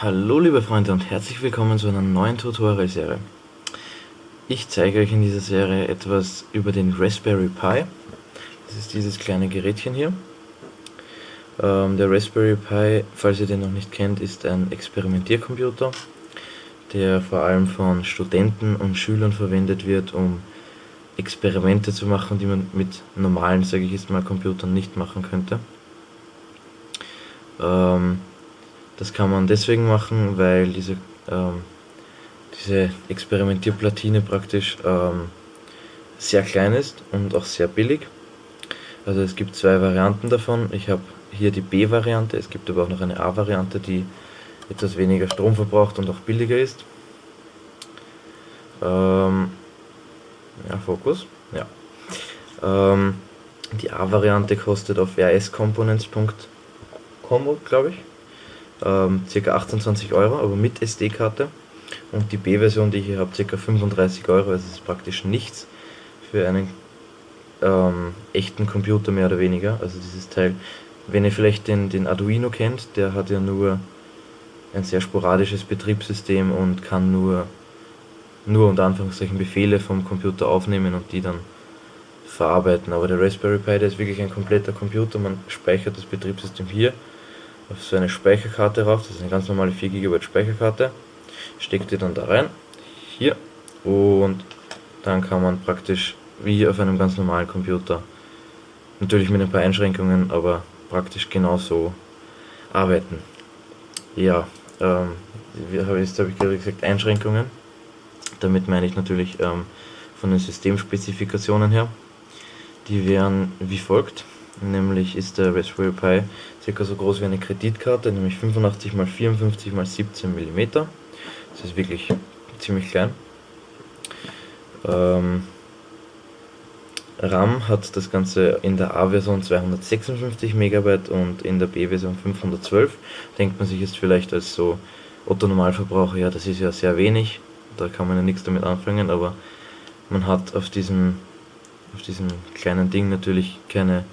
Hallo liebe Freunde und herzlich willkommen zu einer neuen Tutorial-Serie. Ich zeige euch in dieser Serie etwas über den Raspberry Pi. Das ist dieses kleine Gerätchen hier. Ähm, der Raspberry Pi, falls ihr den noch nicht kennt, ist ein Experimentiercomputer, der vor allem von Studenten und Schülern verwendet wird, um Experimente zu machen, die man mit normalen, sage ich jetzt mal, Computern nicht machen könnte. Ähm, das kann man deswegen machen, weil diese, ähm, diese Experimentierplatine praktisch ähm, sehr klein ist und auch sehr billig. Also es gibt zwei Varianten davon. Ich habe hier die B-Variante, es gibt aber auch noch eine A-Variante, die etwas weniger Strom verbraucht und auch billiger ist. Ähm, ja, Fokus. Ja. Ähm, die A-Variante kostet auf rscomponents.com, glaube ich ähm, ca. 28 Euro, aber mit SD-Karte. Und die B-Version, die ich hier habe, ca. 35 Euro, also es ist praktisch nichts für einen ähm, echten Computer mehr oder weniger. Also dieses Teil, wenn ihr vielleicht den, den Arduino kennt, der hat ja nur ein sehr sporadisches Betriebssystem und kann nur, nur unter Anführungszeichen Befehle vom Computer aufnehmen und die dann verarbeiten. Aber der Raspberry Pi, der ist wirklich ein kompletter Computer, man speichert das Betriebssystem hier auf so eine Speicherkarte rauf, das ist eine ganz normale 4 GB Speicherkarte, steckt ihr dann da rein, hier, und dann kann man praktisch wie auf einem ganz normalen Computer, natürlich mit ein paar Einschränkungen, aber praktisch genauso arbeiten. Ja, ähm, jetzt habe ich gerade gesagt Einschränkungen, damit meine ich natürlich ähm, von den Systemspezifikationen her. Die wären wie folgt nämlich ist der Raspberry Pi circa so groß wie eine Kreditkarte, nämlich 85 x 54 x 17 mm. Das ist wirklich ziemlich klein. Ähm, RAM hat das Ganze in der A-Version 256 MB und in der B-Version 512. Denkt man sich jetzt vielleicht als so Otto Normalverbraucher, ja das ist ja sehr wenig, da kann man ja nichts damit anfangen, aber man hat auf diesem, auf diesem kleinen Ding natürlich keine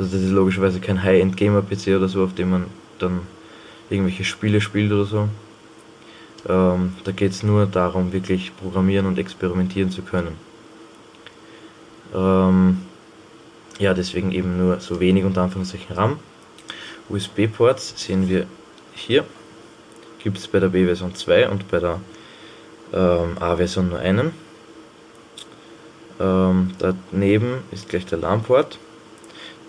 also das ist logischerweise kein High-End-Gamer-PC oder so, auf dem man dann irgendwelche Spiele spielt oder so. Ähm, da geht es nur darum, wirklich programmieren und experimentieren zu können. Ähm, ja, deswegen eben nur so wenig unter Anführungszeichen RAM. USB-Ports sehen wir hier. Gibt es bei der B-Version 2 und bei der ähm, A-Version nur einen. Ähm, daneben ist gleich der LAN-Port.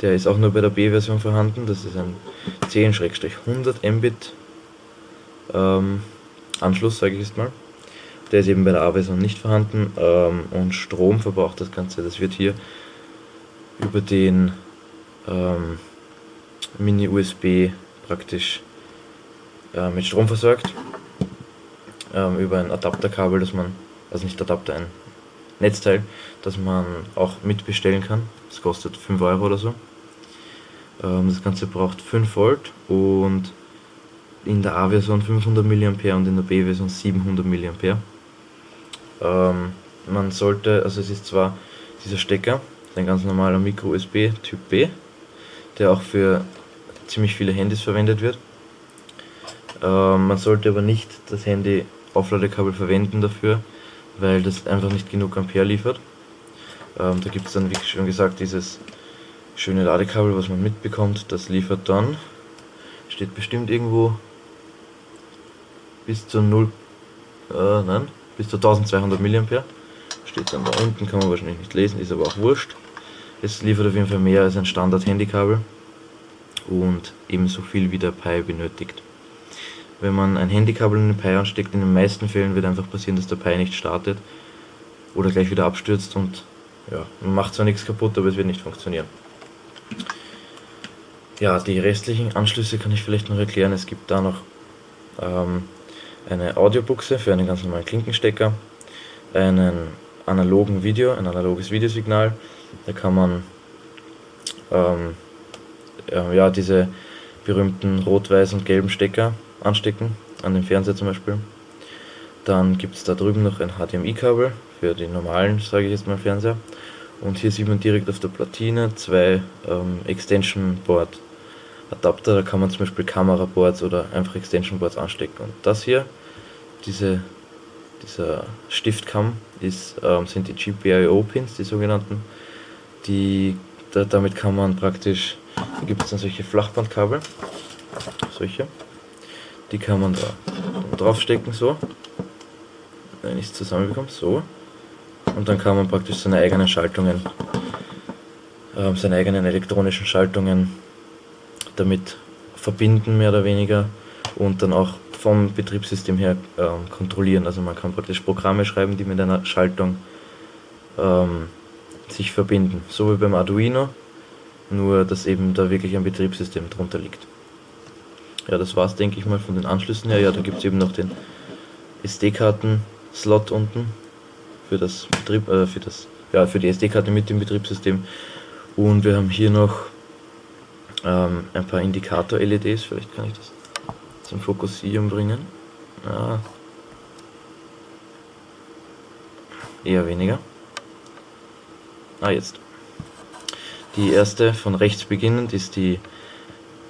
Der ist auch nur bei der B-Version vorhanden. Das ist ein 10-100 Mbit ähm, Anschluss, sage ich jetzt mal. Der ist eben bei der A-Version nicht vorhanden ähm, und Strom verbraucht das Ganze. Das wird hier über den ähm, Mini-USB praktisch äh, mit Strom versorgt. Ähm, über ein Adapterkabel, das man, also nicht Adapter, ein Netzteil, das man auch mitbestellen kann. Das kostet 5 Euro oder so. Ähm, das Ganze braucht 5 Volt und in der A-Version 500 mA und in der B-Version 700 mA. Ähm, man sollte, also es ist zwar dieser Stecker, ein ganz normaler Micro-USB Typ B, der auch für ziemlich viele Handys verwendet wird. Ähm, man sollte aber nicht das Handy Aufladekabel verwenden dafür, weil das einfach nicht genug Ampere liefert. Ähm, da gibt es dann, wie schon gesagt, dieses schöne Ladekabel, was man mitbekommt, das liefert dann, steht bestimmt irgendwo bis zu 0, äh, nein, bis zu 1200 mA, steht dann da unten, kann man wahrscheinlich nicht lesen, ist aber auch wurscht. Es liefert auf jeden Fall mehr als ein Standard-Handykabel und ebenso viel wie der Pi benötigt. Wenn man ein Handykabel in den Pi ansteckt, in den meisten Fällen wird einfach passieren, dass der Pi nicht startet oder gleich wieder abstürzt und ja, man macht zwar nichts kaputt, aber es wird nicht funktionieren. Ja, die restlichen Anschlüsse kann ich vielleicht noch erklären. Es gibt da noch ähm, eine Audiobuchse für einen ganz normalen Klinkenstecker, einen analogen Video, ein analoges Videosignal. Da kann man ähm, äh, ja, diese berühmten rot, weiß und gelben Stecker anstecken, an den Fernseher zum Beispiel. Dann gibt es da drüben noch ein HDMI-Kabel für den normalen, sage ich jetzt mal, Fernseher. Und hier sieht man direkt auf der Platine zwei ähm, Extension Board Adapter, da kann man zum Beispiel Kameraboards oder einfach Extension Boards anstecken. Und das hier, diese, dieser Stiftkamm, ist, ähm, sind die GPIO-Pins, die sogenannten. Die, da, damit kann man praktisch, da gibt es dann solche Flachbandkabel, solche, die kann man da draufstecken, so, wenn ich es zusammenbekomme, so. Und dann kann man praktisch seine eigenen Schaltungen, äh, seine eigenen elektronischen Schaltungen damit verbinden, mehr oder weniger, und dann auch vom Betriebssystem her äh, kontrollieren. Also man kann praktisch Programme schreiben, die mit einer Schaltung ähm, sich verbinden. So wie beim Arduino, nur dass eben da wirklich ein Betriebssystem drunter liegt. Ja, das war's, denke ich mal, von den Anschlüssen her. Ja, da gibt es eben noch den SD-Karten-Slot unten für das Betrieb, äh, für das, ja, für die SD-Karte mit dem Betriebssystem. Und wir haben hier noch ähm, ein paar Indikator-LEDs, vielleicht kann ich das zum Fokussieren bringen. Ja. Eher weniger. Ah, jetzt. Die erste von rechts beginnend ist die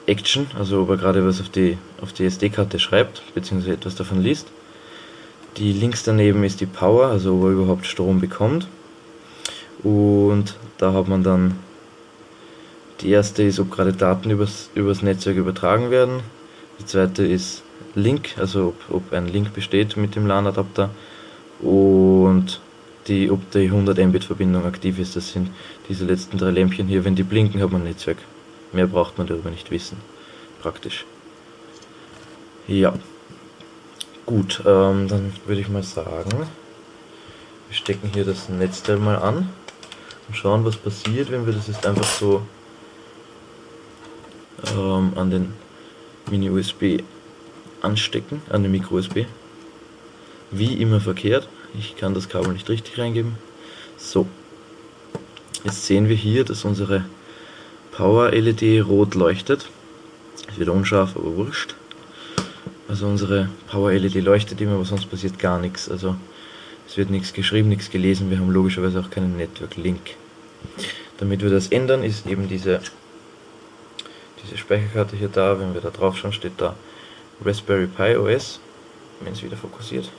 Action, also ob er gerade was auf die, auf die SD-Karte schreibt, beziehungsweise etwas davon liest. Die links daneben ist die Power, also ob er überhaupt Strom bekommt. Und da hat man dann die erste ist, ob gerade Daten übers, übers Netzwerk übertragen werden. Die zweite ist Link, also ob, ob ein Link besteht mit dem LAN-Adapter. Und die, ob die 100 Mbit Verbindung aktiv ist. Das sind diese letzten drei Lämpchen hier. Wenn die blinken, hat man ein Netzwerk. Mehr braucht man darüber nicht wissen. Praktisch. Ja. Gut, ähm, dann würde ich mal sagen, wir stecken hier das Netzteil mal an und schauen, was passiert, wenn wir das jetzt einfach so ähm, an den Mini-USB anstecken, an den Micro-USB. Wie immer verkehrt, ich kann das Kabel nicht richtig reingeben. So, jetzt sehen wir hier, dass unsere Power-LED rot leuchtet. Ist wieder unscharf, aber wurscht. Also unsere Power-LED leuchtet immer, aber sonst passiert gar nichts. Also es wird nichts geschrieben, nichts gelesen. Wir haben logischerweise auch keinen Network-Link. Damit wir das ändern, ist eben diese diese Speicherkarte hier da, wenn wir da drauf schauen, steht da Raspberry Pi OS, wenn es wieder fokussiert.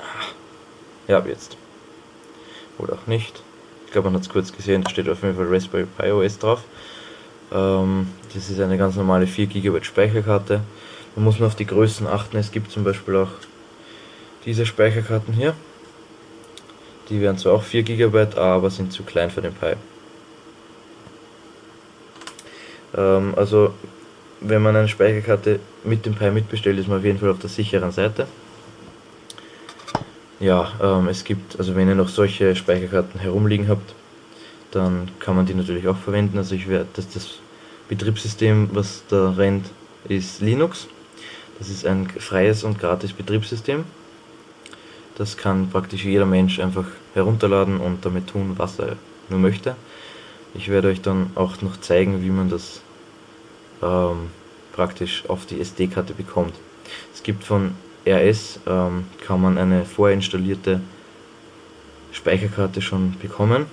Ah. Ja, jetzt. Oder auch nicht. Ich glaube, man hat es kurz gesehen, da steht auf jeden Fall Raspberry Pi OS drauf. Ähm, das ist eine ganz normale 4 GB Speicherkarte. Da muss man auf die Größen achten. Es gibt zum Beispiel auch diese Speicherkarten hier. Die wären zwar auch 4 GB, aber sind zu klein für den Pi. Ähm, also wenn man eine Speicherkarte mit dem Pi mitbestellt, ist man auf jeden Fall auf der sicheren Seite. Ja, ähm, es gibt, also wenn ihr noch solche Speicherkarten herumliegen habt, dann kann man die natürlich auch verwenden. Also ich werde, dass das Betriebssystem, was da rennt, ist Linux. Das ist ein freies und gratis Betriebssystem. Das kann praktisch jeder Mensch einfach herunterladen und damit tun, was er nur möchte. Ich werde euch dann auch noch zeigen, wie man das ähm, praktisch auf die SD-Karte bekommt. Es gibt von RS, ähm, kann man eine vorinstallierte Speicherkarte schon bekommen.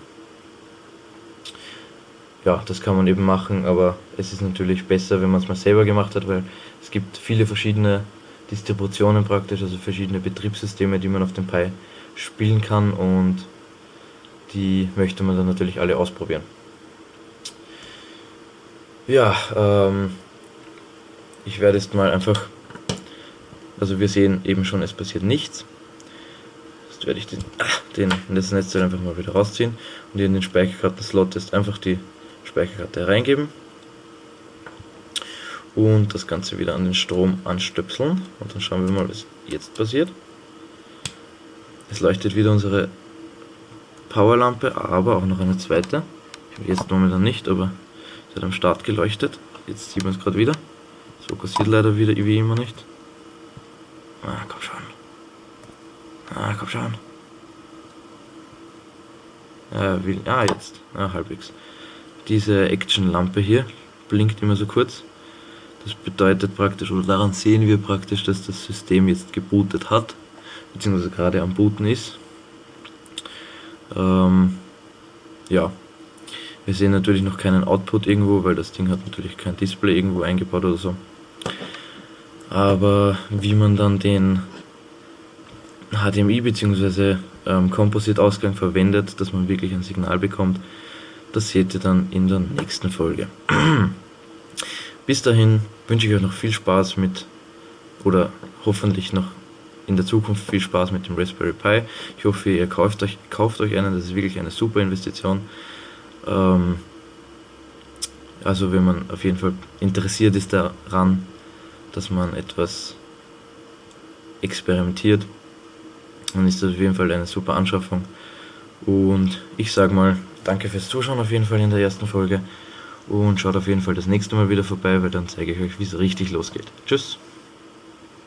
Ja, das kann man eben machen, aber es ist natürlich besser, wenn man es mal selber gemacht hat, weil es gibt viele verschiedene Distributionen praktisch, also verschiedene Betriebssysteme, die man auf dem Pi spielen kann und die möchte man dann natürlich alle ausprobieren. Ja, ähm, ich werde jetzt mal einfach, also wir sehen eben schon, es passiert nichts. Jetzt werde ich den, den das Netzteil einfach mal wieder rausziehen und in den Speicherkarten-Slot jetzt einfach die Speicherkarte reingeben und das Ganze wieder an den Strom anstöpseln und dann schauen wir mal, was jetzt passiert. Es leuchtet wieder unsere Powerlampe, aber auch noch eine zweite. Jetzt momentan nicht, aber hat am Start geleuchtet. Jetzt sieht man es gerade wieder. Es fokussiert leider wieder wie immer nicht. Ah, komm schon. Ah, komm schon. Ja, will, ah, jetzt. Ah, halbwegs. Diese Action-Lampe hier blinkt immer so kurz. Das bedeutet praktisch, oder daran sehen wir praktisch, dass das System jetzt gebootet hat, beziehungsweise gerade am Booten ist. Ähm, ja, Wir sehen natürlich noch keinen Output irgendwo, weil das Ding hat natürlich kein Display irgendwo eingebaut oder so. Aber wie man dann den HDMI bzw. Ähm, Composite-Ausgang verwendet, dass man wirklich ein Signal bekommt, das seht ihr dann in der nächsten Folge. Bis dahin wünsche ich euch noch viel Spaß mit, oder hoffentlich noch in der Zukunft viel Spaß mit dem Raspberry Pi. Ich hoffe, ihr kauft euch, kauft euch einen, das ist wirklich eine super Investition. Ähm, also wenn man auf jeden Fall interessiert ist daran, dass man etwas experimentiert, dann ist das auf jeden Fall eine super Anschaffung. Und ich sage mal, danke fürs Zuschauen auf jeden Fall in der ersten Folge. Und schaut auf jeden Fall das nächste Mal wieder vorbei, weil dann zeige ich euch, wie es richtig losgeht. Tschüss!